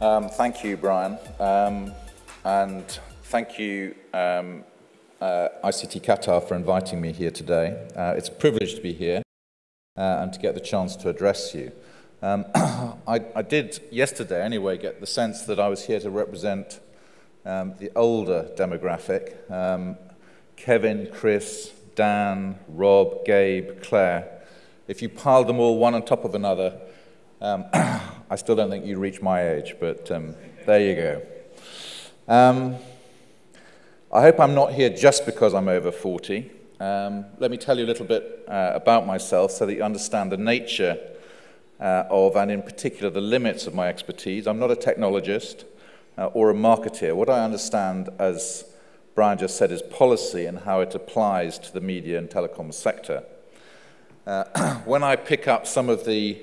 Um, thank you, Brian. Um, and thank you, um, uh, ICT Qatar, for inviting me here today. Uh, it's a privilege to be here uh, and to get the chance to address you. Um, I, I, did yesterday, anyway, get the sense that I was here to represent um, the older demographic. Um, Kevin, Chris, Dan, Rob, Gabe, Claire. If you piled them all one on top of another, I still don't think you reach my age, but um, there you go. Um, I hope I'm not here just because I'm over 40. Um, let me tell you a little bit uh, about myself so that you understand the nature uh, of, and in particular, the limits of my expertise. I'm not a technologist uh, or a marketeer. What I understand, as Brian just said, is policy and how it applies to the media and telecom sector. Uh, when I pick up some of the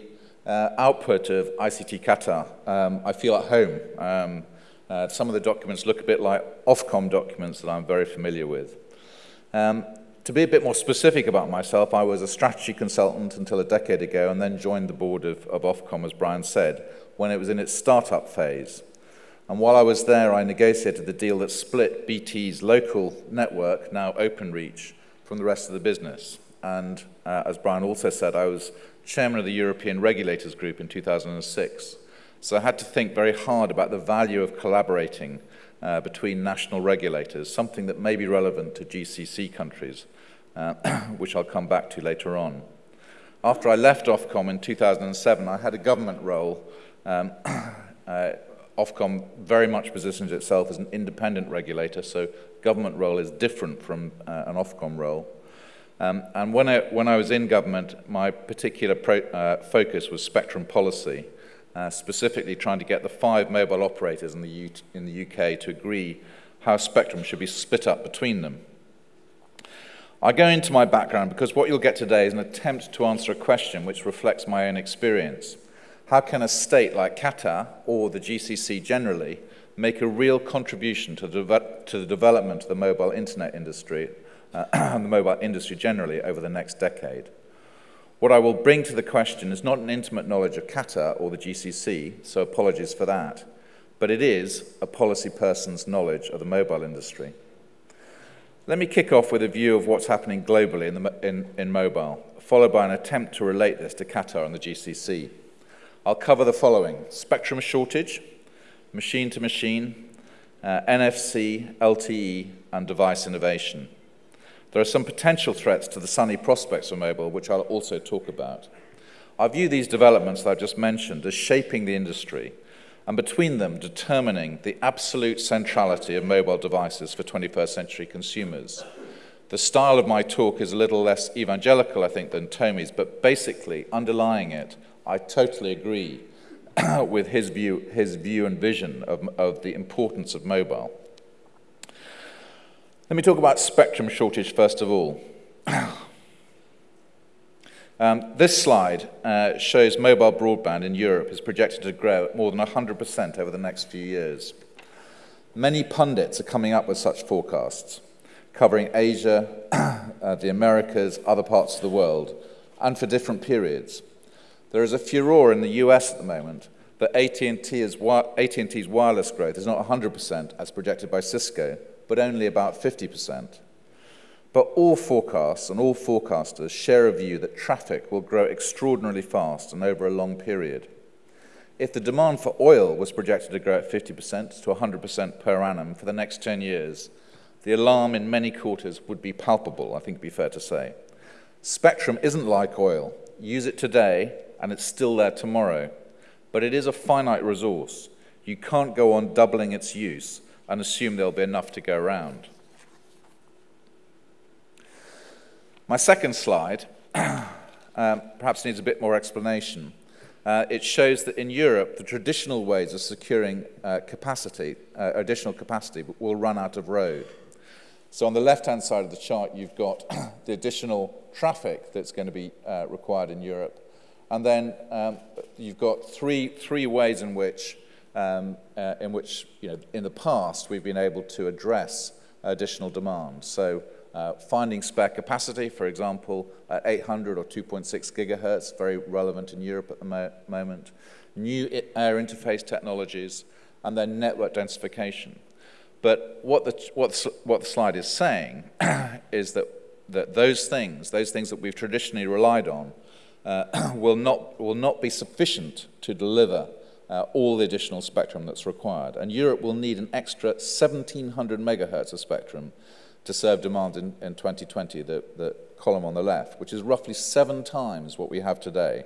uh, output of ICT Qatar, um, I feel at home. Um, uh, some of the documents look a bit like Ofcom documents that I'm very familiar with. Um, to be a bit more specific about myself, I was a strategy consultant until a decade ago and then joined the board of, of Ofcom, as Brian said, when it was in its startup phase. And while I was there, I negotiated the deal that split BT's local network, now OpenReach, from the rest of the business. And uh, as Brian also said, I was chairman of the European Regulators Group in 2006. So I had to think very hard about the value of collaborating uh, between national regulators, something that may be relevant to GCC countries, uh, which I'll come back to later on. After I left Ofcom in 2007, I had a government role. Um, uh, Ofcom very much positions itself as an independent regulator, so government role is different from uh, an Ofcom role. Um, and when I, when I was in government, my particular pro, uh, focus was spectrum policy, uh, specifically trying to get the five mobile operators in the, U in the UK to agree how spectrum should be split up between them. I go into my background because what you'll get today is an attempt to answer a question which reflects my own experience. How can a state like Qatar, or the GCC generally, make a real contribution to the, to the development of the mobile internet industry and the mobile industry generally over the next decade. What I will bring to the question is not an intimate knowledge of Qatar or the GCC, so apologies for that, but it is a policy person's knowledge of the mobile industry. Let me kick off with a view of what's happening globally in, the, in, in mobile, followed by an attempt to relate this to Qatar and the GCC. I'll cover the following spectrum shortage, machine to machine, uh, NFC, LTE, and device innovation. There are some potential threats to the sunny prospects for mobile, which I'll also talk about. I view these developments that I've just mentioned as shaping the industry and between them determining the absolute centrality of mobile devices for 21st century consumers. The style of my talk is a little less evangelical, I think, than Tomi's, but basically, underlying it, I totally agree with his view, his view and vision of, of the importance of mobile. Let me talk about spectrum shortage first of all. um, this slide uh, shows mobile broadband in Europe is projected to grow at more than 100% over the next few years. Many pundits are coming up with such forecasts, covering Asia, uh, the Americas, other parts of the world, and for different periods. There is a furor in the US at the moment that AT&T's wireless growth is not 100% as projected by Cisco, but only about 50%. But all forecasts and all forecasters share a view that traffic will grow extraordinarily fast and over a long period. If the demand for oil was projected to grow at 50% to 100% per annum for the next 10 years, the alarm in many quarters would be palpable, I think it'd be fair to say. Spectrum isn't like oil. Use it today, and it's still there tomorrow. But it is a finite resource. You can't go on doubling its use and assume there'll be enough to go around. My second slide um, perhaps needs a bit more explanation. Uh, it shows that in Europe, the traditional ways of securing uh, capacity, uh, additional capacity, will run out of road. So on the left-hand side of the chart, you've got the additional traffic that's going to be uh, required in Europe. And then um, you've got three, three ways in which um, uh, in which, you know, in the past, we've been able to address additional demand. So uh, finding spare capacity, for example, at 800 or 2.6 gigahertz, very relevant in Europe at the mo moment. new air interface technologies, and then network densification. But what the, what the, what the slide is saying is that, that those things, those things that we've traditionally relied on, uh, will, not, will not be sufficient to deliver uh, all the additional spectrum that's required. And Europe will need an extra 1700 megahertz of spectrum to serve demand in, in 2020, the, the column on the left, which is roughly seven times what we have today.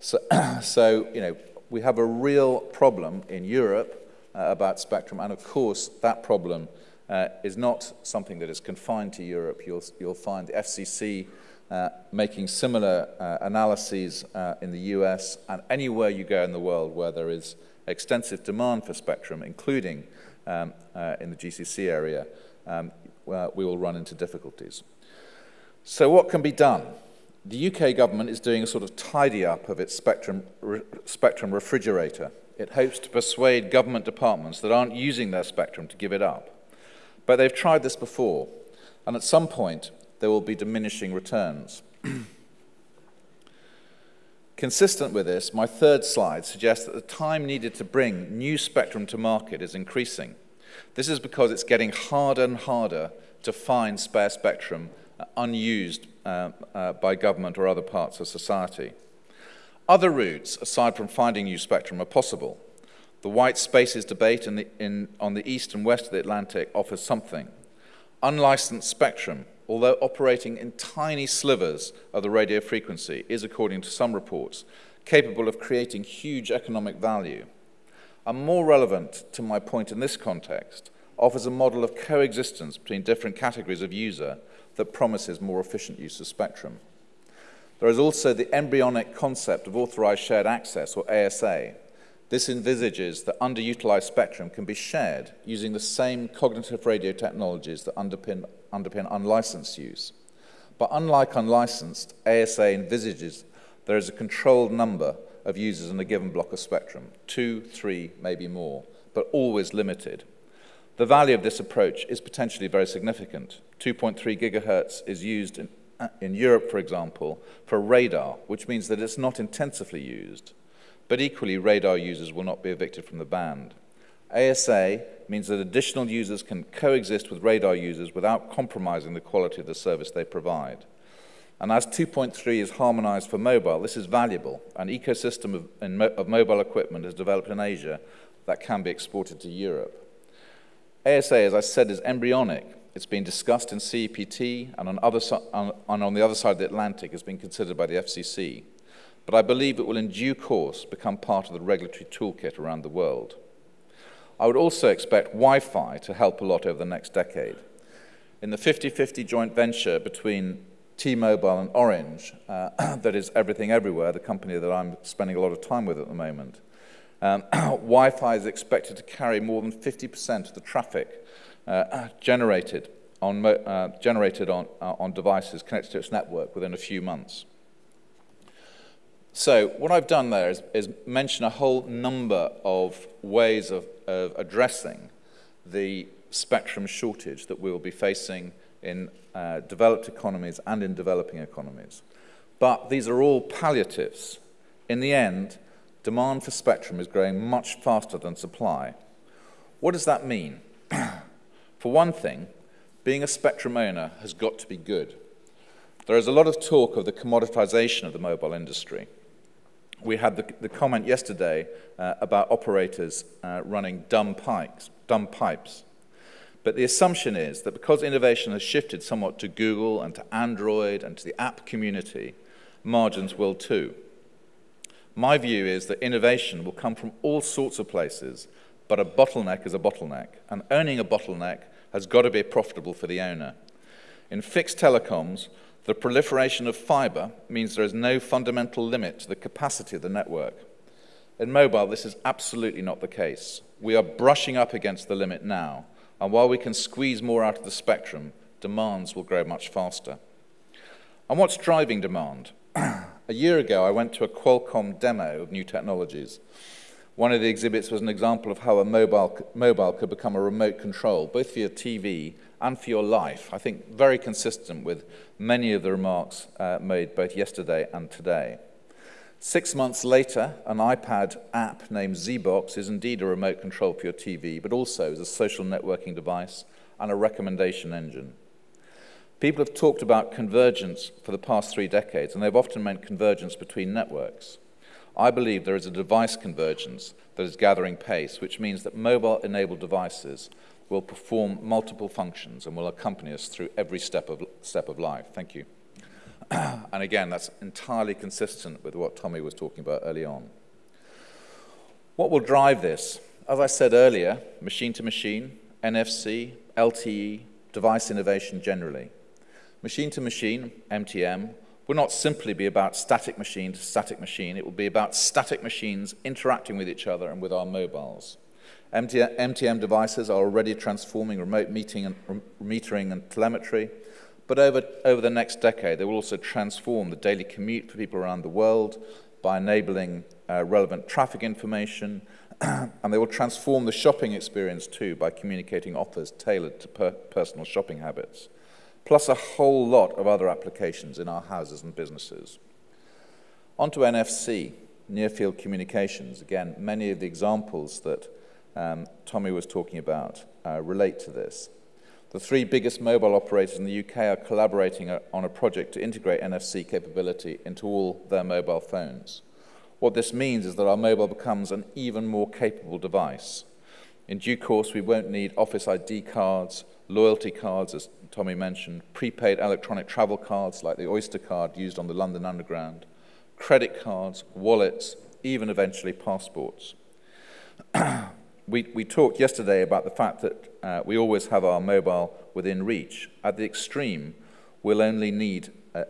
So, so you know, we have a real problem in Europe uh, about spectrum, and of course, that problem uh, is not something that is confined to Europe. You'll, you'll find the FCC uh, making similar uh, analyses uh, in the US and anywhere you go in the world where there is extensive demand for spectrum, including um, uh, in the GCC area, um, we will run into difficulties. So what can be done? The UK government is doing a sort of tidy up of its spectrum, re spectrum refrigerator. It hopes to persuade government departments that aren't using their spectrum to give it up. But they've tried this before, and at some point, there will be diminishing returns. Consistent with this, my third slide suggests that the time needed to bring new spectrum to market is increasing. This is because it's getting harder and harder to find spare spectrum uh, unused uh, uh, by government or other parts of society. Other routes, aside from finding new spectrum, are possible. The white spaces debate in the, in, on the east and west of the Atlantic offers something. Unlicensed spectrum although operating in tiny slivers of the radio frequency, is, according to some reports, capable of creating huge economic value. And more relevant to my point in this context, offers a model of coexistence between different categories of user that promises more efficient use of spectrum. There is also the embryonic concept of authorized shared access, or ASA. This envisages that underutilized spectrum can be shared using the same cognitive radio technologies that underpin underpin unlicensed use. But unlike unlicensed, ASA envisages there is a controlled number of users in a given block of spectrum, two, three, maybe more, but always limited. The value of this approach is potentially very significant. 2.3 gigahertz is used in, in Europe, for example, for radar, which means that it's not intensively used. But equally, radar users will not be evicted from the band. ASA means that additional users can coexist with radar users without compromising the quality of the service they provide. And as 2.3 is harmonized for mobile, this is valuable. An ecosystem of, of mobile equipment is developed in Asia that can be exported to Europe. ASA, as I said, is embryonic. It's been discussed in CEPT and on, other, on, on the other side of the Atlantic has been considered by the FCC. But I believe it will in due course become part of the regulatory toolkit around the world. I would also expect Wi-Fi to help a lot over the next decade. In the 50-50 joint venture between T-Mobile and Orange, uh, that is Everything Everywhere, the company that I'm spending a lot of time with at the moment, um, Wi-Fi is expected to carry more than 50% of the traffic uh, generated on, uh, generated on, uh, on devices connected to its network within a few months. So what I've done there is, is mention a whole number of ways of, of addressing the spectrum shortage that we will be facing in uh, developed economies and in developing economies. But these are all palliatives. In the end, demand for spectrum is growing much faster than supply. What does that mean? for one thing, being a spectrum owner has got to be good. There is a lot of talk of the commoditization of the mobile industry we had the, the comment yesterday uh, about operators uh, running dumb pipes, dumb pipes. But the assumption is that because innovation has shifted somewhat to Google and to Android and to the app community, margins will too. My view is that innovation will come from all sorts of places, but a bottleneck is a bottleneck, and owning a bottleneck has got to be profitable for the owner. In fixed telecoms, the proliferation of fiber means there is no fundamental limit to the capacity of the network. In mobile, this is absolutely not the case. We are brushing up against the limit now, and while we can squeeze more out of the spectrum, demands will grow much faster. And what's driving demand? a year ago, I went to a Qualcomm demo of new technologies. One of the exhibits was an example of how a mobile, mobile could become a remote control, both for your TV and for your life. I think very consistent with many of the remarks uh, made both yesterday and today. Six months later, an iPad app named zeebox is indeed a remote control for your TV, but also is a social networking device and a recommendation engine. People have talked about convergence for the past three decades, and they've often meant convergence between networks. I believe there is a device convergence that is gathering pace, which means that mobile enabled devices will perform multiple functions and will accompany us through every step of, step of life. Thank you. and again, that's entirely consistent with what Tomi was talking about early on. What will drive this? As I said earlier, machine to machine, NFC, LTE, device innovation generally. Machine to machine, MTM, will not simply be about static machine to static machine. It will be about static machines interacting with each other and with our mobiles. MTM devices are already transforming remote meeting and, metering and telemetry, but over, over the next decade, they will also transform the daily commute for people around the world by enabling uh, relevant traffic information, and they will transform the shopping experience too by communicating offers tailored to per personal shopping habits plus a whole lot of other applications in our houses and businesses. On to NFC, near field communications. Again, many of the examples that um, Tomi was talking about uh, relate to this. The three biggest mobile operators in the UK are collaborating uh, on a project to integrate NFC capability into all their mobile phones. What this means is that our mobile becomes an even more capable device. In due course, we won't need Office ID cards, loyalty cards, as Tomi mentioned, prepaid electronic travel cards like the Oyster card used on the London Underground, credit cards, wallets, even eventually passports. we, we talked yesterday about the fact that uh, we always have our mobile within reach. At the extreme, we'll only need a,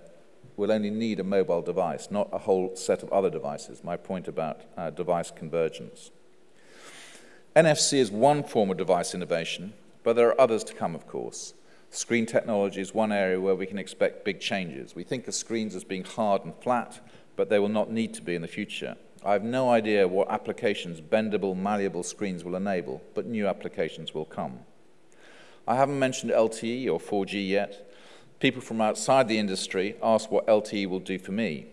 we'll only need a mobile device, not a whole set of other devices, my point about uh, device convergence. NFC is one form of device innovation, but there are others to come, of course. Screen technology is one area where we can expect big changes. We think of screens as being hard and flat, but they will not need to be in the future. I have no idea what applications bendable, malleable screens will enable, but new applications will come. I haven't mentioned LTE or 4G yet. People from outside the industry ask what LTE will do for me.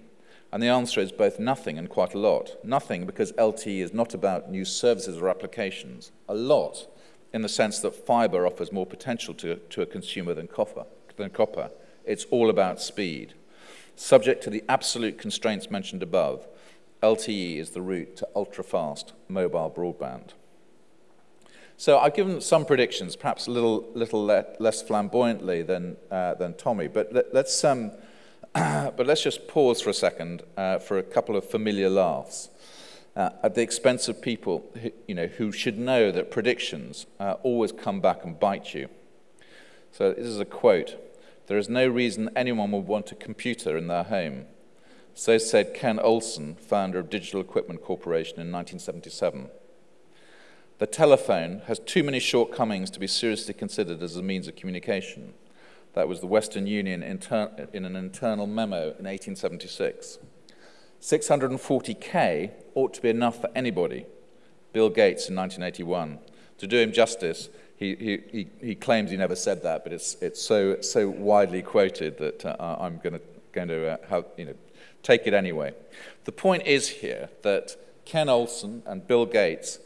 And the answer is both nothing and quite a lot. Nothing because LTE is not about new services or applications. A lot in the sense that fiber offers more potential to, to a consumer than copper, than copper. It's all about speed. Subject to the absolute constraints mentioned above, LTE is the route to ultra-fast mobile broadband. So I've given some predictions, perhaps a little, little le less flamboyantly than, uh, than Tomi, but let, us um, but let's just pause for a second uh, for a couple of familiar laughs uh, at the expense of people who, you know, who should know that predictions uh, always come back and bite you. So this is a quote. There is no reason anyone would want a computer in their home. So said Ken Olsen, founder of Digital Equipment Corporation in 1977. The telephone has too many shortcomings to be seriously considered as a means of communication. That was the Western Union in an internal memo in 1876. 640k ought to be enough for anybody. Bill Gates in 1981. To do him justice, he, he, he claims he never said that, but it's, it's so, so widely quoted that uh, I'm going to, going to uh, have, you know, take it anyway. The point is here that Ken Olsen and Bill Gates,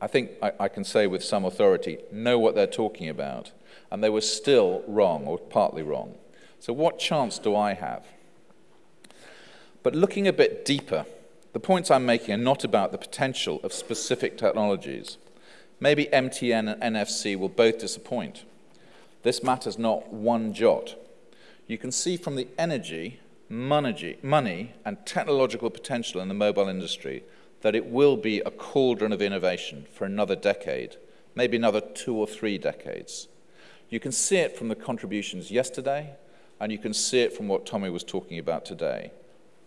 I think I, I can say with some authority, know what they're talking about, and they were still wrong, or partly wrong. So what chance do I have? But looking a bit deeper, the points I'm making are not about the potential of specific technologies. Maybe MTM and NFC will both disappoint. This matters not one jot. You can see from the energy, money, and technological potential in the mobile industry that it will be a cauldron of innovation for another decade, maybe another two or three decades. You can see it from the contributions yesterday, and you can see it from what Tomi was talking about today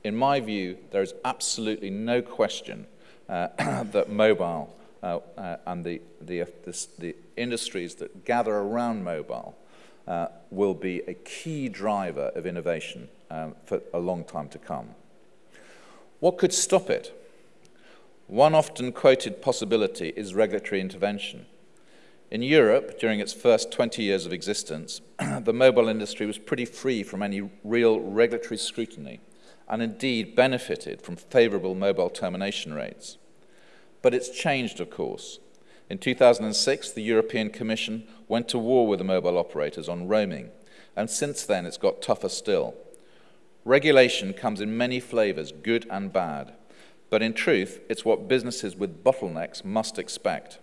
in my view, there is absolutely no question uh, that mobile uh, uh, and the, the, the, the, industries that gather around mobile uh, will be a key driver of innovation um, for a long time to come. What could stop it? One often quoted possibility is regulatory intervention. In Europe, during its first 20 years of existence, the mobile industry was pretty free from any real regulatory scrutiny and indeed benefited from favourable mobile termination rates. But it's changed, of course. In 2006, the European Commission went to war with the mobile operators on roaming, and since then it's got tougher still. Regulation comes in many flavours, good and bad, but in truth, it's what businesses with bottlenecks must expect.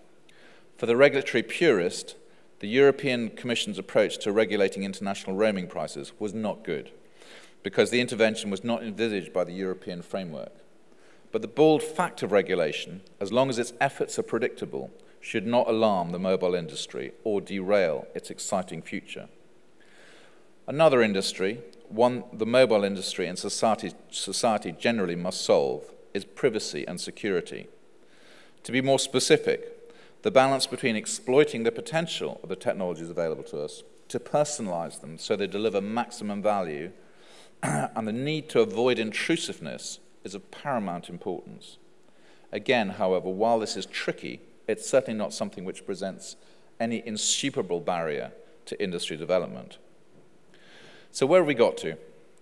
For the regulatory purist, the European Commission's approach to regulating international roaming prices was not good, because the intervention was not envisaged by the European framework. But the bold fact of regulation, as long as its efforts are predictable, should not alarm the mobile industry or derail its exciting future. Another industry, one the mobile industry and society, society generally must solve, is privacy and security. To be more specific, the balance between exploiting the potential of the technologies available to us to personalize them so they deliver maximum value and the need to avoid intrusiveness is of paramount importance. Again, however, while this is tricky, it's certainly not something which presents any insuperable barrier to industry development. So where have we got to?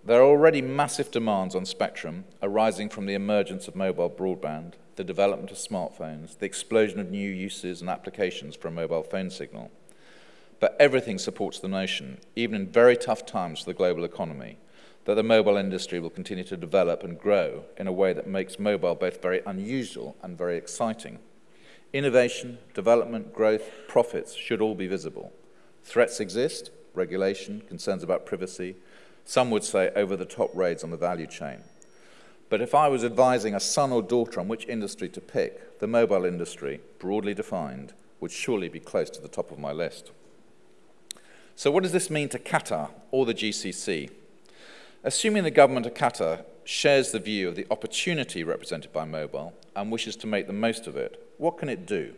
There are already massive demands on spectrum arising from the emergence of mobile broadband, the development of smartphones, the explosion of new uses and applications for a mobile phone signal. But everything supports the notion, even in very tough times for the global economy, that the mobile industry will continue to develop and grow in a way that makes mobile both very unusual and very exciting. Innovation, development, growth, profits should all be visible. Threats exist, regulation, concerns about privacy, some would say over-the-top raids on the value chain. But if I was advising a son or daughter on which industry to pick, the mobile industry, broadly defined, would surely be close to the top of my list. So what does this mean to Qatar or the GCC? Assuming the government of Qatar shares the view of the opportunity represented by mobile and wishes to make the most of it, what can it do?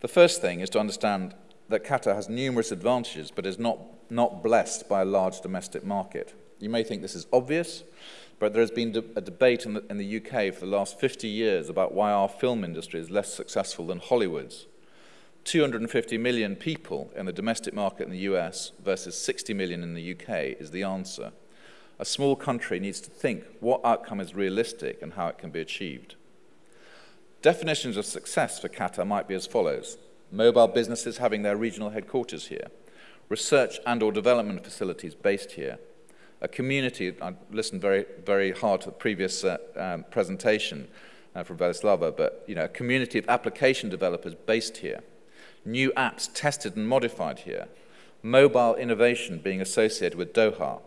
The first thing is to understand that Qatar has numerous advantages but is not, not blessed by a large domestic market. You may think this is obvious, but there has been a debate in the, in the UK for the last 50 years about why our film industry is less successful than Hollywood's. 250 million people in the domestic market in the US versus 60 million in the UK is the answer a small country needs to think what outcome is realistic and how it can be achieved. Definitions of success for Qatar might be as follows. Mobile businesses having their regional headquarters here, research and or development facilities based here, a community, I listened very, very hard to the previous uh, um, presentation uh, from Velislava, but you know, a community of application developers based here, new apps tested and modified here, mobile innovation being associated with Doha,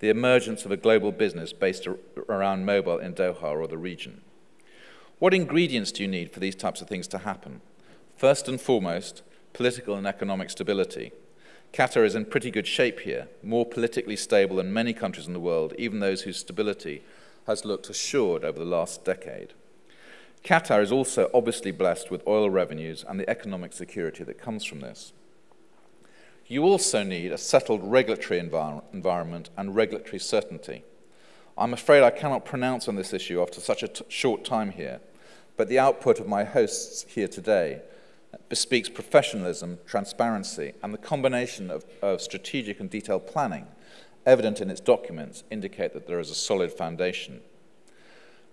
the emergence of a global business based around mobile in Doha or the region. What ingredients do you need for these types of things to happen? First and foremost, political and economic stability. Qatar is in pretty good shape here, more politically stable than many countries in the world, even those whose stability has looked assured over the last decade. Qatar is also obviously blessed with oil revenues and the economic security that comes from this. You also need a settled regulatory envir environment and regulatory certainty. I'm afraid I cannot pronounce on this issue after such a short time here, but the output of my hosts here today bespeaks professionalism, transparency, and the combination of, of strategic and detailed planning evident in its documents indicate that there is a solid foundation.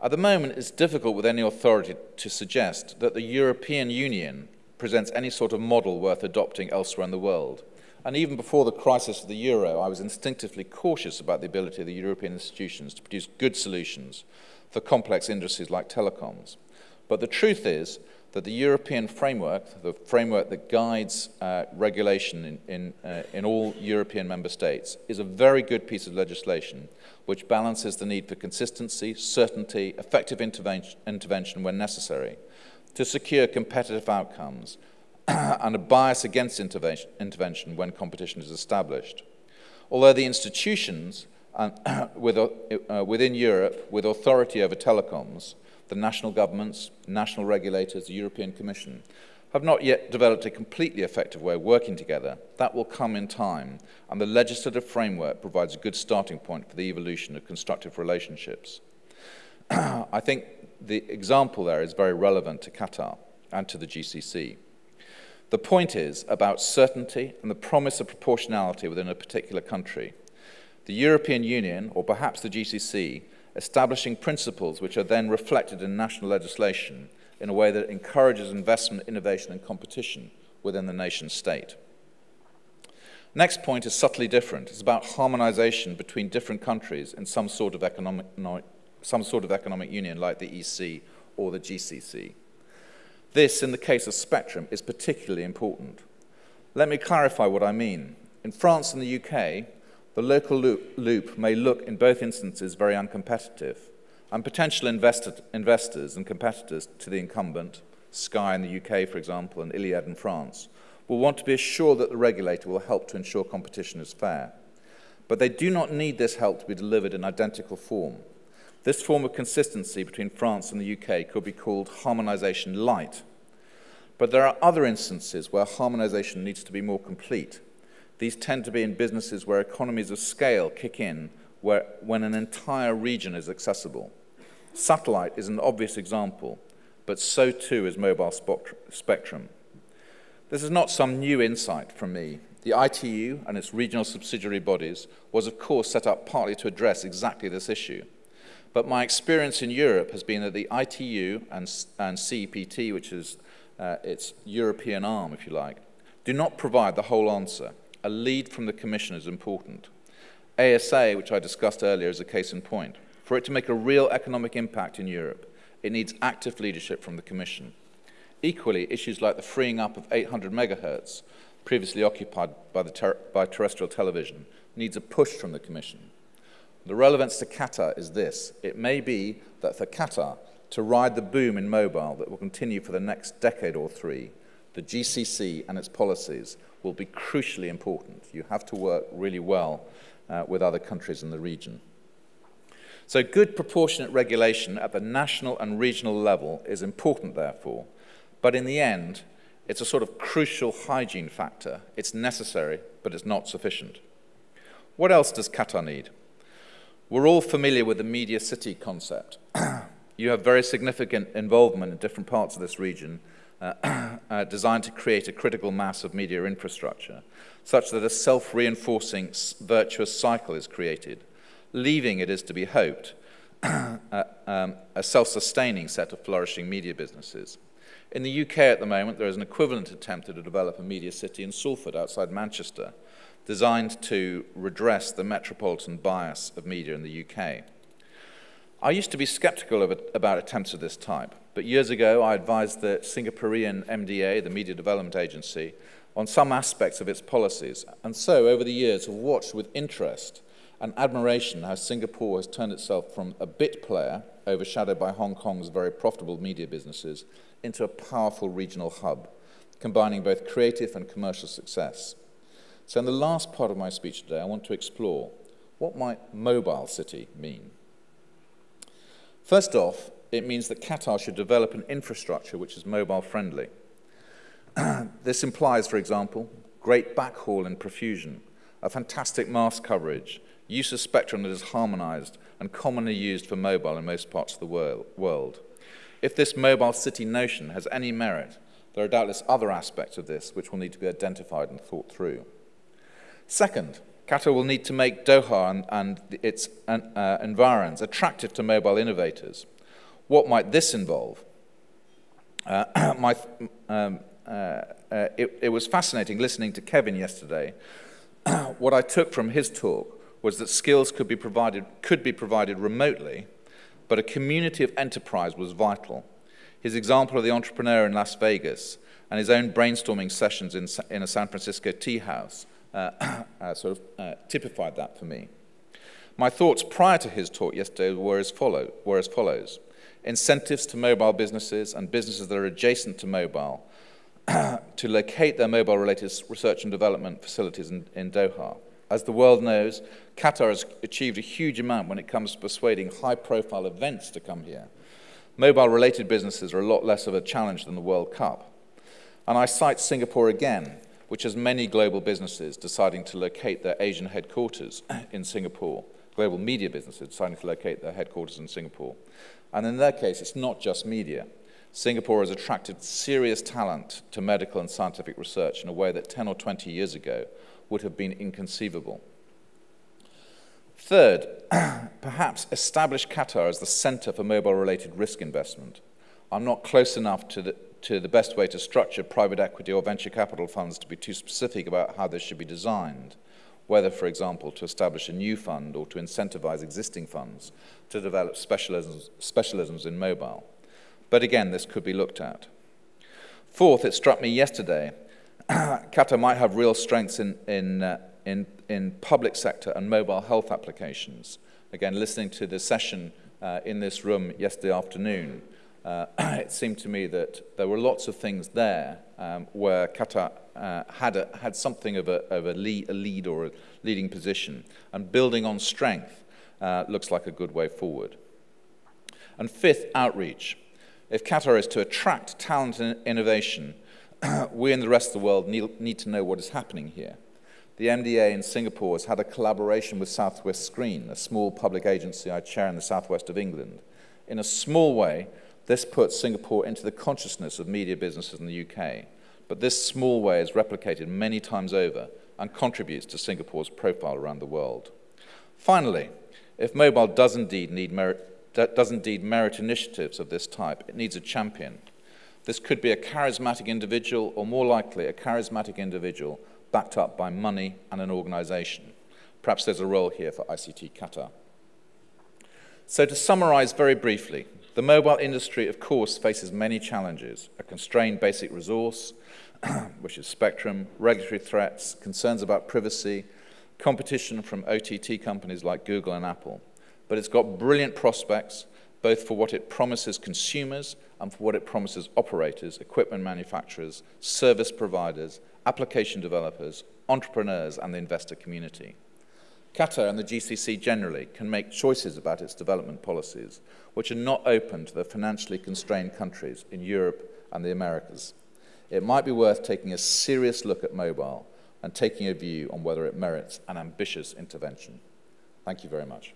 At the moment, it's difficult with any authority to suggest that the European Union presents any sort of model worth adopting elsewhere in the world. And even before the crisis of the euro, I was instinctively cautious about the ability of the European institutions to produce good solutions for complex industries like telecoms. But the truth is that the European framework, the framework that guides uh, regulation in, in, uh, in all European member states, is a very good piece of legislation which balances the need for consistency, certainty, effective intervention, intervention when necessary to secure competitive outcomes and a bias against intervention, intervention when competition is established. Although the institutions uh, with, uh, within Europe with authority over telecoms, the national governments, national regulators, the European Commission, have not yet developed a completely effective way of working together. That will come in time, and the legislative framework provides a good starting point for the evolution of constructive relationships. I think the example there is very relevant to Qatar and to the GCC. The point is about certainty and the promise of proportionality within a particular country. the European Union, or perhaps the GCC, establishing principles which are then reflected in national legislation in a way that encourages investment, innovation, and competition within the nation state. Next point is subtly different. It's about harmonization between different countries in some sort of economic, some sort of economic union like the EC or the GCC. This, in the case of spectrum, is particularly important. Let me clarify what I mean. In France and the UK, the local loop, loop may look in both instances very uncompetitive, and potential investor, investors and competitors to the incumbent, Sky in the UK, for example, and Iliad in France, will want to be assured that the regulator will help to ensure competition is fair. But they do not need this help to be delivered in identical form. This form of consistency between France and the UK could be called harmonisation light. But there are other instances where harmonisation needs to be more complete. These tend to be in businesses where economies of scale kick in where, when an entire region is accessible. Satellite is an obvious example, but so too is mobile spectrum. This is not some new insight from me. The ITU and its regional subsidiary bodies was, of course, set up partly to address exactly this issue. But my experience in Europe has been that the ITU and, and CEPT, which is uh, its European arm, if you like, do not provide the whole answer. A lead from the Commission is important. ASA, which I discussed earlier, is a case in point. For it to make a real economic impact in Europe, it needs active leadership from the Commission. Equally, issues like the freeing up of 800 megahertz, previously occupied by, ter by terrestrial television, needs a push from the Commission. The relevance to Qatar is this. It may be that for Qatar to ride the boom in mobile that will continue for the next decade or three, the GCC and its policies will be crucially important. You have to work really well uh, with other countries in the region. So good proportionate regulation at the national and regional level is important, therefore. But in the end, it's a sort of crucial hygiene factor. It's necessary, but it's not sufficient. What else does Qatar need? We're all familiar with the media city concept. you have very significant involvement in different parts of this region uh, uh, designed to create a critical mass of media infrastructure, such that a self-reinforcing virtuous cycle is created. Leaving, it is to be hoped, uh, um, a self-sustaining set of flourishing media businesses. In the UK at the moment, there is an equivalent attempt to develop a media city in Salford outside Manchester, designed to redress the metropolitan bias of media in the UK. I used to be skeptical about attempts of this type, but years ago I advised the Singaporean MDA, the Media Development Agency, on some aspects of its policies, and so over the years have watched with interest and admiration how Singapore has turned itself from a bit player, overshadowed by Hong Kong's very profitable media businesses, into a powerful regional hub, combining both creative and commercial success. So in the last part of my speech today, I want to explore what might mobile city mean. First off, it means that Qatar should develop an infrastructure which is mobile friendly. this implies, for example, great backhaul and profusion, a fantastic mass coverage, use of spectrum that is harmonized and commonly used for mobile in most parts of the world. If this mobile city notion has any merit, there are doubtless other aspects of this which will need to be identified and thought through. Second, Qatar will need to make Doha and, and its uh, environs attractive to mobile innovators. What might this involve? Uh, my, um, uh, uh, it, it was fascinating listening to Kevin yesterday. what I took from his talk was that skills could be provided, could be provided remotely, but a community of enterprise was vital. His example of the entrepreneur in Las Vegas and his own brainstorming sessions in, in a San Francisco tea house sort of uh, typified that for me. My thoughts prior to his talk yesterday were as, follow, were as follows. Incentives to mobile businesses and businesses that are adjacent to mobile to locate their mobile-related research and development facilities in, in Doha. As the world knows, Qatar has achieved a huge amount when it comes to persuading high-profile events to come here. Mobile-related businesses are a lot less of a challenge than the World Cup. And I cite Singapore again which has many global businesses deciding to locate their Asian headquarters in Singapore, global media businesses deciding to locate their headquarters in Singapore. And in their case, it's not just media. Singapore has attracted serious talent to medical and scientific research in a way that 10 or 20 years ago would have been inconceivable. Third, perhaps establish Qatar as the center for mobile-related risk investment. I'm not close enough to the, to the best way to structure private equity or venture capital funds to be too specific about how this should be designed, whether, for example, to establish a new fund or to incentivize existing funds to develop specialisms, specialisms in mobile. But again, this could be looked at. Fourth, it struck me yesterday, Qatar might have real strengths in, in, uh, in, in public sector and mobile health applications. Again, listening to the session uh, in this room yesterday afternoon, uh, it seemed to me that there were lots of things there um, where Qatar uh, had, a, had something of, a, of a, lead, a lead or a leading position. And building on strength uh, looks like a good way forward. And fifth, outreach. If Qatar is to attract talent and innovation, we and the rest of the world need, need to know what is happening here. The MDA in Singapore has had a collaboration with Southwest Screen, a small public agency I chair in the southwest of England. In a small way, this puts Singapore into the consciousness of media businesses in the UK. But this small way is replicated many times over and contributes to Singapore's profile around the world. Finally, if mobile does indeed, need merit, does indeed merit initiatives of this type, it needs a champion. This could be a charismatic individual, or more likely, a charismatic individual backed up by money and an organization. Perhaps there's a role here for ICT Qatar. So to summarize very briefly, the mobile industry, of course, faces many challenges, a constrained basic resource, which is spectrum, regulatory threats, concerns about privacy, competition from OTT companies like Google and Apple. But it's got brilliant prospects, both for what it promises consumers and for what it promises operators, equipment manufacturers, service providers, application developers, entrepreneurs, and the investor community. Qatar and the GCC generally can make choices about its development policies, which are not open to the financially constrained countries in Europe and the Americas. It might be worth taking a serious look at mobile and taking a view on whether it merits an ambitious intervention. Thank you very much.